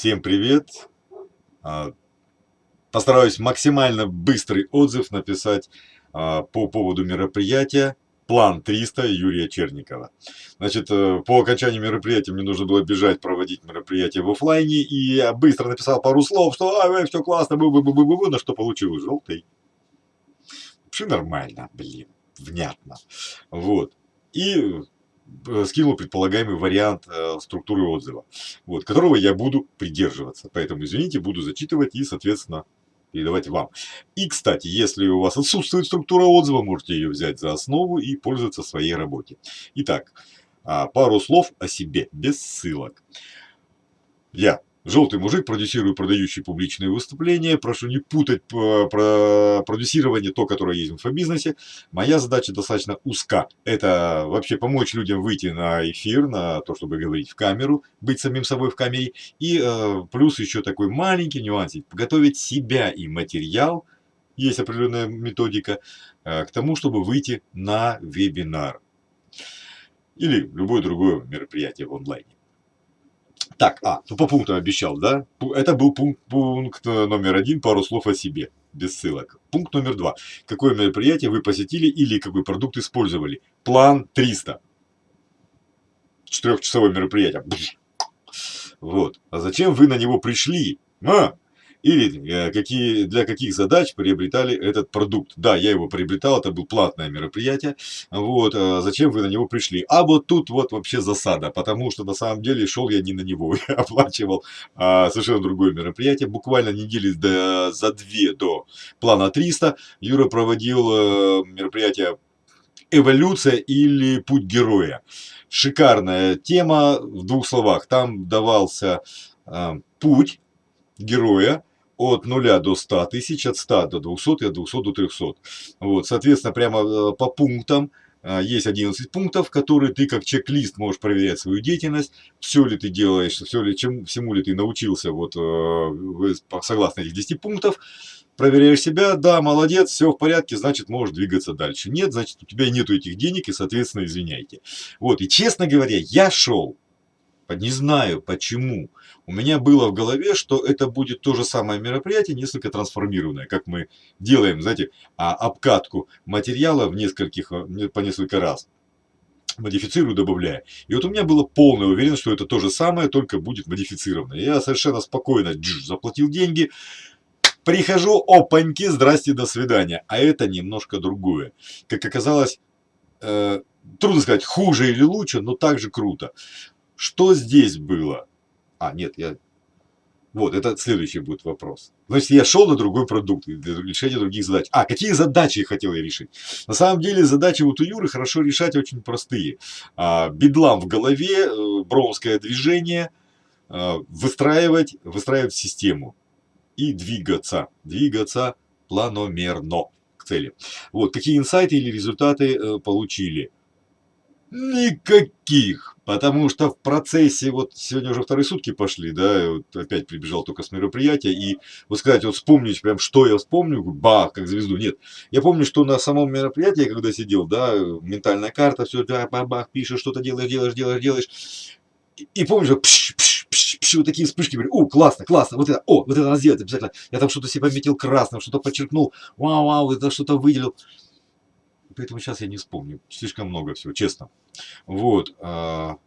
Всем привет! А, постараюсь максимально быстрый отзыв написать а, по поводу мероприятия План 300 Юрия Черникова. Значит, э, по окончании мероприятия мне нужно было бежать проводить мероприятие в офлайне, и я быстро написал пару слов, что а, все классно, бу -бу -бу -бу -бу, на что получил желтый. Все нормально, блин, внятно. Вот. И скинул предполагаемый вариант э, структуры отзыва, вот, которого я буду придерживаться. Поэтому, извините, буду зачитывать и, соответственно, передавать вам. И, кстати, если у вас отсутствует структура отзыва, можете ее взять за основу и пользоваться своей работе. Итак, а, пару слов о себе, без ссылок. Я Желтый мужик, продюсирую продающие публичные выступления. Прошу не путать про продюсирование, то, которое есть в инфобизнесе. Моя задача достаточно узка. Это вообще помочь людям выйти на эфир, на то, чтобы говорить в камеру, быть самим собой в камере. И э, плюс еще такой маленький нюансик. Подготовить себя и материал, есть определенная методика, э, к тому, чтобы выйти на вебинар. Или любое другое мероприятие в онлайне. Так, а, ну по пунктам обещал, да? Это был пункт, пункт э, номер один, пару слов о себе, без ссылок. Пункт номер два. Какое мероприятие вы посетили или какой продукт использовали? План 300. Четырехчасовое мероприятие. Вот. А зачем вы на него пришли? А, или э, какие, для каких задач приобретали этот продукт. Да, я его приобретал, это было платное мероприятие. Вот, а зачем вы на него пришли? А вот тут вот вообще засада, потому что на самом деле шел я не на него, я оплачивал а, совершенно другое мероприятие. Буквально недели до, за две до плана 300 Юра проводил а, мероприятие эволюция или путь героя. Шикарная тема в двух словах. Там давался э, путь героя, от 0 до 100 тысяч, от 100 до 200 и от 200 до 300. Вот, соответственно, прямо э, по пунктам э, есть 11 пунктов, которые ты как чек-лист можешь проверять свою деятельность, все ли ты делаешь, все ли, чем, всему ли ты научился, вот, э, согласно этих 10 пунктов, проверяешь себя, да, молодец, все в порядке, значит, можешь двигаться дальше. Нет, значит, у тебя нету этих денег и, соответственно, извиняйте. Вот, и честно говоря, я шел не знаю почему. У меня было в голове, что это будет то же самое мероприятие, несколько трансформированное, как мы делаем, знаете, а, обкатку материала в нескольких, э, по несколько раз модифицирую, добавляя. И вот у меня было полная уверенность, что это то же самое, только будет модифицировано. Я совершенно спокойно дж, заплатил деньги, прихожу, опаньки, здрасте, до свидания. А это немножко другое. Как оказалось, э, трудно сказать, хуже или лучше, но также круто. Что здесь было? А, нет, я... Вот, это следующий будет вопрос. Значит, я шел на другой продукт, для решения других задач. А, какие задачи хотел я решить? На самом деле, задачи вот у Юры хорошо решать очень простые. А, бедлам в голове, э, броунское движение, а, выстраивать, выстраивать систему и двигаться. Двигаться планомерно к цели. Вот, какие инсайты или результаты э, получили? Никаких. Потому что в процессе, вот сегодня уже вторые сутки пошли, да, вот опять прибежал только с мероприятия, и вот сказать, вот вспомнить прям, что я вспомню, бах, как звезду, нет. Я помню, что на самом мероприятии, когда сидел, да, ментальная карта, все, да, бах, пишешь, что-то делаешь, делаешь, делаешь, делаешь. И, и помню, пш, пш, пш, пш, вот такие вспышки были, о, классно, классно, вот это, о, вот это надо сделать обязательно. Я там что-то себе пометил красным, что-то подчеркнул, вау, вау, это что-то выделил поэтому сейчас я не вспомню. Слишком много всего, честно. Вот. А,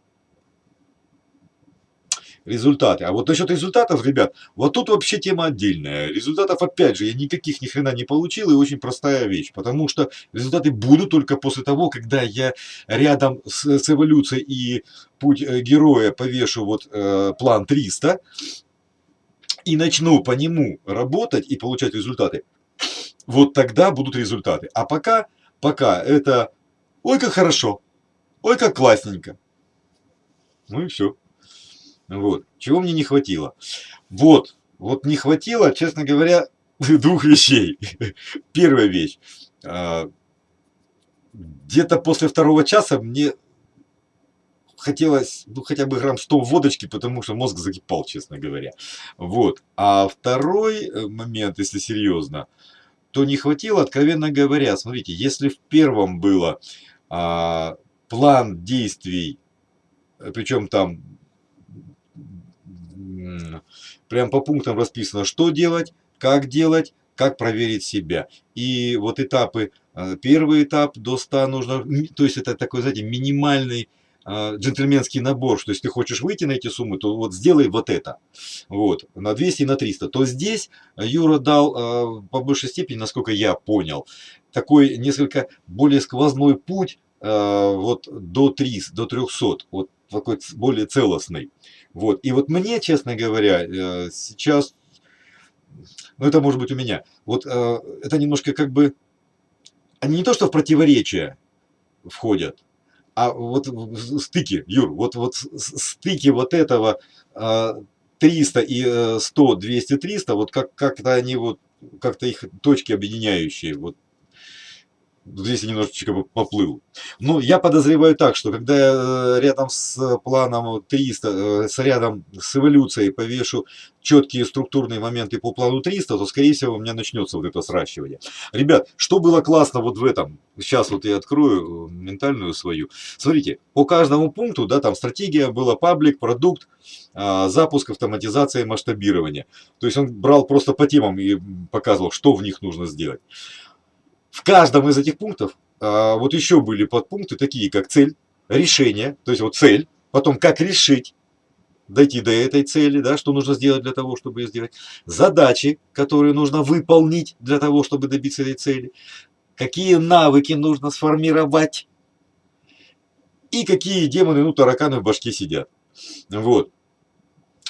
результаты. А вот насчет результатов, ребят, вот тут вообще тема отдельная. Результатов, опять же, я никаких ни хрена не получил, и очень простая вещь. Потому что результаты будут только после того, когда я рядом с, с эволюцией и путь э, героя повешу вот э, план 300 и начну по нему работать и получать результаты. Вот тогда будут результаты. А пока пока это ой как хорошо, ой как классненько. Ну и все. Вот. Чего мне не хватило? Вот. Вот не хватило, честно говоря, двух вещей. Первая вещь. А, где-то после второго часа мне хотелось, ну, хотя бы грамм 100 водочки, потому что мозг закипал, честно говоря. Вот. А второй э, момент, если серьезно, то не хватило, откровенно говоря, смотрите, если в первом было а, план действий, причем там Прям по пунктам расписано, что делать, как делать, как проверить себя. И вот этапы, э, первый этап до 100 нужно, то есть это такой, знаете, минимальный э, джентльменский набор, что если ты хочешь выйти на эти суммы, то вот сделай вот это, вот, на 200 и на 300, то здесь Юра дал э, по большей степени, насколько я понял, такой несколько более сквозной путь вот до 300, до 300, вот такой более целостный. Вот. И вот мне, честно говоря, сейчас ну это может быть у меня, вот э, это немножко как бы, они не то что в противоречие входят, а вот стыки, Юр, вот, вот стыки вот этого э, 300 и 100, 200, 300, вот как, как-то они вот, как-то их точки объединяющие, вот здесь я немножечко поплыл. Но я подозреваю так, что когда я э, рядом с планом 300, э, с рядом с эволюцией повешу четкие структурные моменты по плану 300, то скорее всего у меня начнется вот это сращивание. Ребят, что было классно вот в этом? Сейчас вот я открою э, ментальную свою. Смотрите, по каждому пункту, да, там стратегия была паблик, продукт, а, запуск, автоматизация, масштабирование. То есть он брал просто по темам и показывал, что в них нужно сделать. В каждом из этих пунктов а, вот еще были подпункты, такие как цель, решение, то есть вот цель, потом как решить, дойти до этой цели, да, что нужно сделать для того, чтобы ее сделать, задачи, которые нужно выполнить для того, чтобы добиться этой цели, какие навыки нужно сформировать и какие демоны, ну, тараканы в башке сидят. Вот.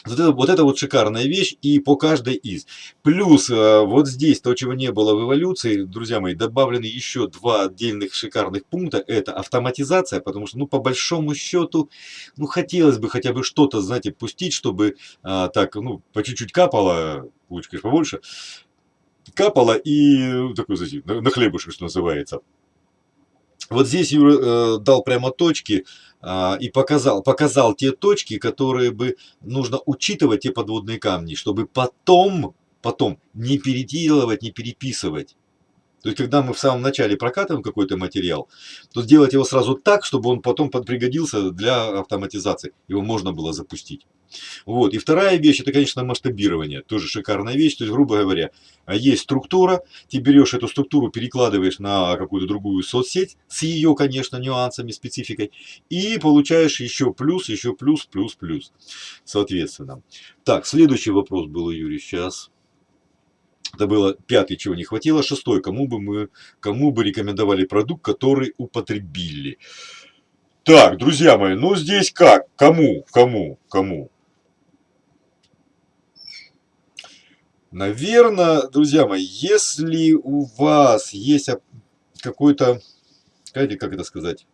Вот это, вот это вот шикарная вещь и по каждой из. Плюс э, вот здесь, то, чего не было в эволюции, друзья мои, добавлены еще два отдельных шикарных пункта. Это автоматизация, потому что, ну, по большому счету, ну, хотелось бы хотя бы что-то, знаете, пустить, чтобы а, так, ну, по чуть-чуть капало, лучше, конечно, побольше, капало и, ну, такой, знаете, на, на хлебушек, что называется. Вот здесь Юра э, дал прямо точки и показал, показал те точки, которые бы нужно учитывать, те подводные камни, чтобы потом, потом не переделывать, не переписывать. То есть, когда мы в самом начале прокатываем какой-то материал, то сделать его сразу так, чтобы он потом пригодился для автоматизации. Его можно было запустить. Вот. И вторая вещь, это, конечно, масштабирование. Тоже шикарная вещь. То есть, грубо говоря, есть структура, ты берешь эту структуру, перекладываешь на какую-то другую соцсеть с ее, конечно, нюансами, спецификой, и получаешь еще плюс, еще плюс, плюс, плюс, соответственно. Так, следующий вопрос был у Юрия сейчас. Это было пятый, чего не хватило. Шестой, кому бы мы, кому бы рекомендовали продукт, который употребили. Так, друзья мои, ну здесь как? Кому? Кому? Кому? Наверное, друзья мои, если у вас есть какой-то, как это сказать,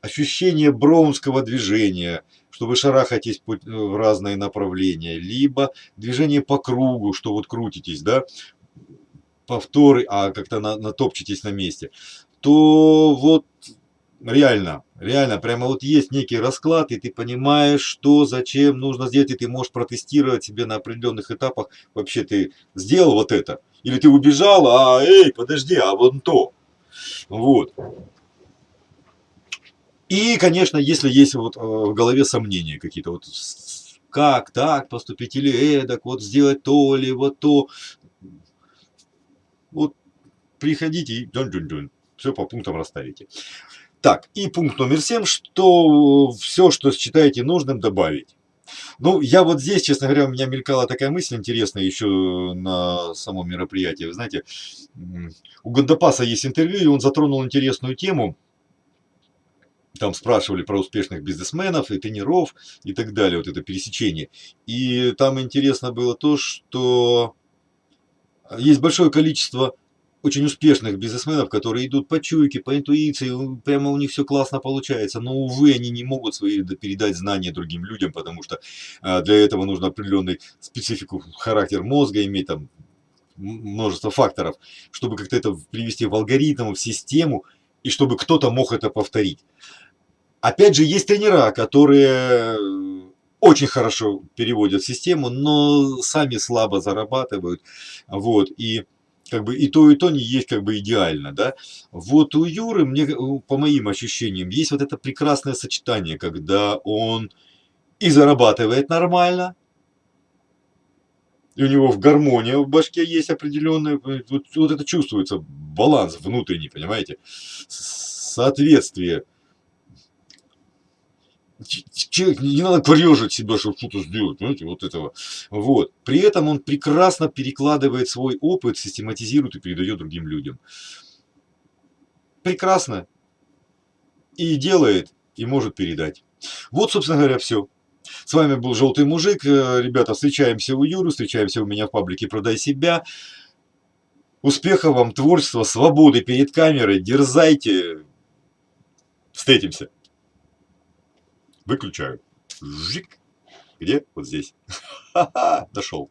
ощущение броунского движения, что вы шарахаетесь э, в разные направления, либо движение по кругу, что вот крутитесь, да, повторы, а как-то на, натопчетесь на месте, то вот реально, реально, прямо вот есть некий расклад, и ты понимаешь, что, зачем нужно сделать, и ты можешь протестировать себе на определенных этапах, вообще ты сделал вот это, или ты убежал, а, эй, подожди, а вот то. Вот. И, конечно, если есть вот э, в голове сомнения какие-то, вот как так поступить, или эдак, вот сделать то, или вот то, вот приходите и дун -дун -дун, все по пунктам расставите. Так, и пункт номер семь, что все, что считаете нужным, добавить. Ну, я вот здесь, честно говоря, у меня мелькала такая мысль интересная еще на самом мероприятии. Вы знаете, у Гандапаса есть интервью, и он затронул интересную тему – там спрашивали про успешных бизнесменов и тренеров и так далее, вот это пересечение. И там интересно было то, что есть большое количество очень успешных бизнесменов, которые идут по чуйке, по интуиции, прямо у них все классно получается, но, увы, они не могут свои передать знания другим людям, потому что а, для этого нужно определенный специфику, характер мозга иметь, там, множество факторов, чтобы как-то это привести в алгоритм, в систему, и чтобы кто-то мог это повторить. Опять же, есть тренера, которые очень хорошо переводят систему, но сами слабо зарабатывают. Вот, и как бы и то, и то не есть как бы идеально, да. Вот у Юры, мне, по моим ощущениям, есть вот это прекрасное сочетание, когда он и зарабатывает нормально, и у него в гармония в башке есть определенная, вот, вот это чувствуется, баланс внутренний, понимаете, соответствие. Человек, не надо корежить себя, чтобы что-то сделать, понимаете, вот этого. Вот. При этом он прекрасно перекладывает свой опыт, систематизирует и передает другим людям. Прекрасно. И делает, и может передать. Вот, собственно говоря, все. С вами был Желтый Мужик. Э, ребята, встречаемся у Юры, встречаемся у меня в паблике «Продай себя». Успехов вам, творчества, свободы перед камерой. Дерзайте. Встретимся. Выключаю. Жик. Где? Вот здесь. Ха-ха, нашел.